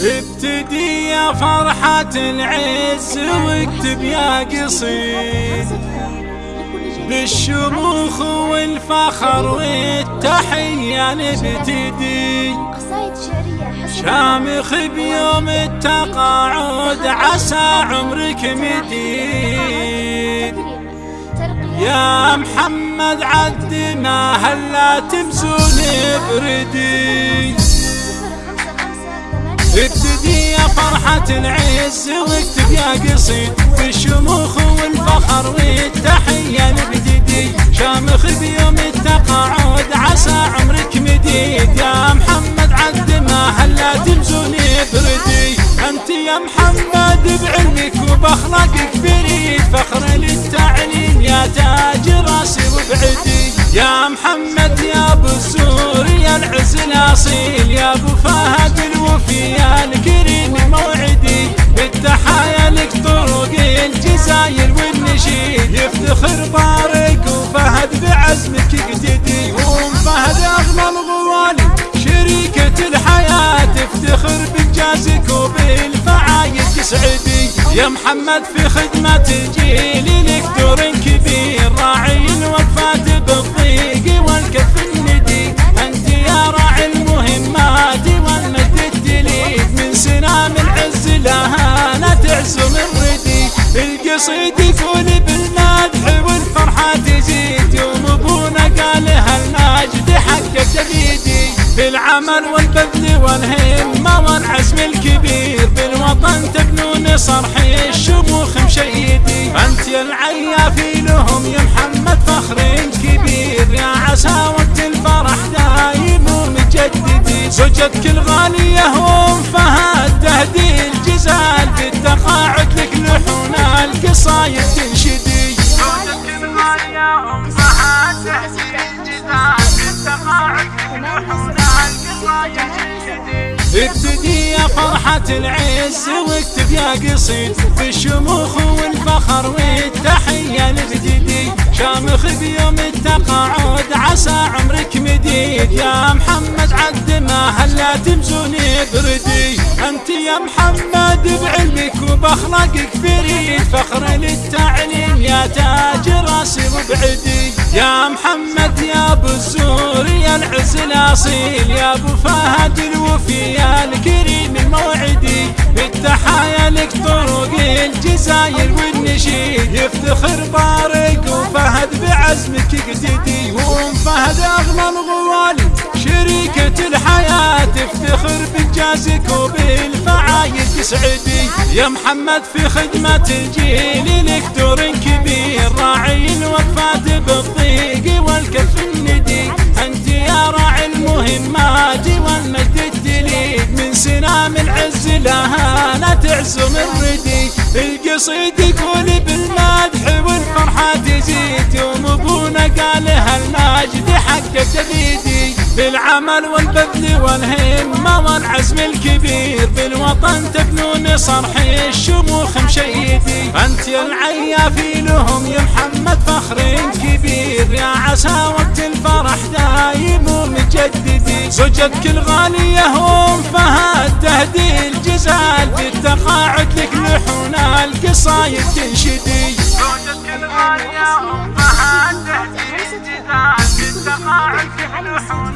ابتدي يا فرحة العز واكتب يا قصيد. بالشموخ والفخر والتحية نبتدي. شامخ بيوم التقاعد عسى عمرك مديد. يا محمد عد ما هلا تمزون بردي ابتدي يا فرحة العز واكتب يا قصيد في الشموخ والفخر والتحية نبتدي شامخ بيوم التقاعد عسى عمرك مديد. يا محمد عد ما هلا تمزوني بردي. أنت يا محمد بعلمك وبأخلاقك فريد فخر للتعليم يا تاج راسي وبعدي. يا محمد يا أبو سوريا العز الاصيل يا أبو فهد الوفي يا الكريم موعدي بالتحايا لك طرق الجزاير والنشيد يفتخر بارك وفهد بعزمك يقتدي وأم فهد اغلى الغوالي شريكة الحياة. تفتخر بانجازك وبالفعايد تسعدي. يا محمد في خدمة الجيل لك دور كبير. راعي الوقفات لا تعزم الردي القصيد يقول بالمدح والفرحة تزيد يوم ابونا قالها الماجد حقك تبيدي بالعمل والبذل والهمة والعزم الكبير بالوطن تبنون صرح الشموخ مشيدي أنت يا العيافي لهم يا محمد فخر كبير يا عسى وقت الفرح دايم ومجددي زوجتك الغالية تنشدي ابتدي يا فرحة العز واكتب يا قصيد في الشموخ والفخر والتحية نبتدي شامخ بيوم التقاعد عسى عمرك مديد يا محمد عد ما هلا تمزوني بردي انت يا محمد. بعلمك وباخلاقك العز الاصيل يا أبو فهد الوفي يا الكريم الموعدي بالتحايا لك طرق الجزاير والنشيد. يفتخر بارك وفهد بعزمك يقتدي وام فهد اغلى الغوالي شريكة الحياة. تفتخر بانجازك وبالفعايد تسعدي يا محمد في خدمة الجيل لك دور كبير. راعي الوقفات بالضيق والكف تعزم الردي القصيد يقول بالمدح والفرحة تزيد يوم ابونا قالها الماجد حقك تبيدي بالعمل والبذل والهمة والعزم الكبير. بالوطن تبنون صرح الشموخ مشيدي. أنت يا العيافي لهم يا محمد فخر كبير. يا عسى وقت الفرح دايم ومجددي زوجتك الغالية هم فهد تهدي الجزال بالتقاعد لك لحون القصايد تنشدي هم فهد تهدي الجزال بالتقاعد لك لحون القصايد تنشدي